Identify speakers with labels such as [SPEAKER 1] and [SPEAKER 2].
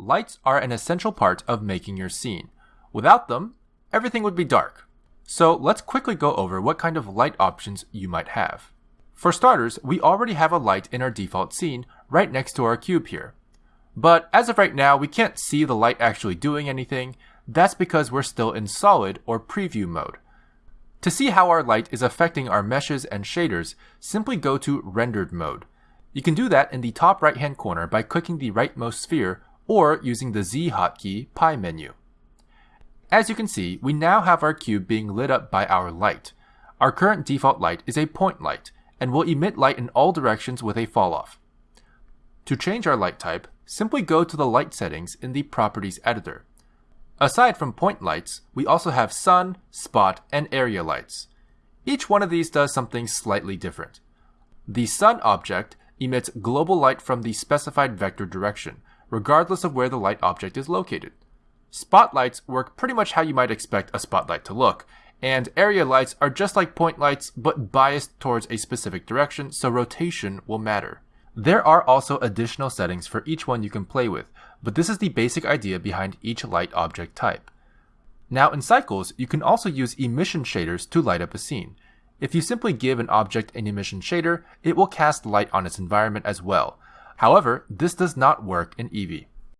[SPEAKER 1] Lights are an essential part of making your scene. Without them, everything would be dark. So let's quickly go over what kind of light options you might have. For starters, we already have a light in our default scene right next to our cube here. But as of right now, we can't see the light actually doing anything. That's because we're still in solid or preview mode. To see how our light is affecting our meshes and shaders, simply go to rendered mode. You can do that in the top right hand corner by clicking the rightmost sphere or using the Z hotkey pie menu. As you can see, we now have our cube being lit up by our light. Our current default light is a point light, and will emit light in all directions with a falloff. To change our light type, simply go to the light settings in the Properties editor. Aside from point lights, we also have sun, spot, and area lights. Each one of these does something slightly different. The sun object emits global light from the specified vector direction, regardless of where the light object is located. Spotlights work pretty much how you might expect a spotlight to look, and area lights are just like point lights but biased towards a specific direction, so rotation will matter. There are also additional settings for each one you can play with, but this is the basic idea behind each light object type. Now in Cycles, you can also use emission shaders to light up a scene. If you simply give an object an emission shader, it will cast light on its environment as well. However, this does not work in Eevee.